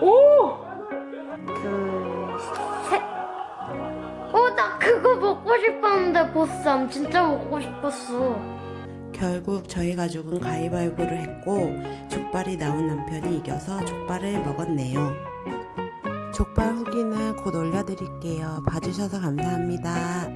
오! 둘, 셋! 오, 나 그거 먹고 싶었는데, 보쌈. 진짜 먹고 싶었어. 결국 저희 가족은 가위바위보를 했고 족발이 나온 남편이 이겨서 족발을 먹었네요. 족발 후기는 곧 올려드릴게요. 봐주셔서 감사합니다.